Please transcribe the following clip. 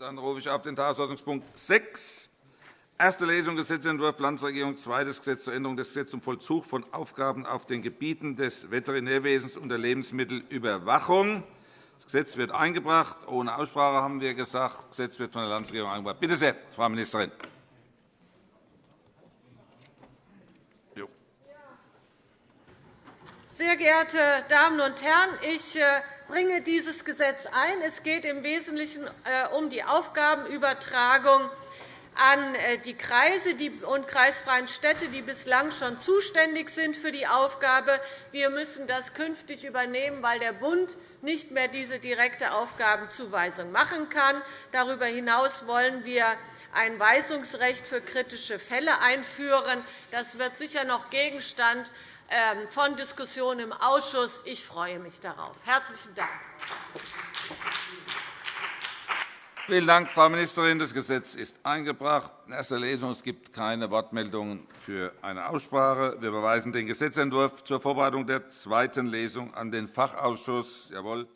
Dann rufe ich auf den Tagesordnungspunkt 6, erste Lesung Gesetzentwurf Landesregierung, zweites Gesetz zur Änderung des Gesetzes zum Vollzug von Aufgaben auf den Gebieten des Veterinärwesens und der Lebensmittelüberwachung. Das Gesetz wird eingebracht. Ohne Aussprache haben wir gesagt. Das Gesetz wird von der Landesregierung eingebracht. Bitte sehr, Frau Ministerin. Sehr geehrte Damen und Herren, ich äh, bringe dieses Gesetz ein. Es geht im Wesentlichen äh, um die Aufgabenübertragung an äh, die Kreise und kreisfreien Städte, die bislang schon zuständig sind für die Aufgabe. Wir müssen das künftig übernehmen, weil der Bund nicht mehr diese direkte Aufgabenzuweisung machen kann. Darüber hinaus wollen wir ein Weisungsrecht für kritische Fälle einführen. Das wird sicher noch Gegenstand ähm, von Diskussionen im Ausschuss. Ich freue mich darauf. – Herzlichen Dank. Vielen Dank, Frau Ministerin. Das Gesetz ist eingebracht. In erster Lesung. Es gibt keine Wortmeldungen für eine Aussprache. Wir überweisen den Gesetzentwurf zur Vorbereitung der zweiten Lesung an den Fachausschuss. Jawohl.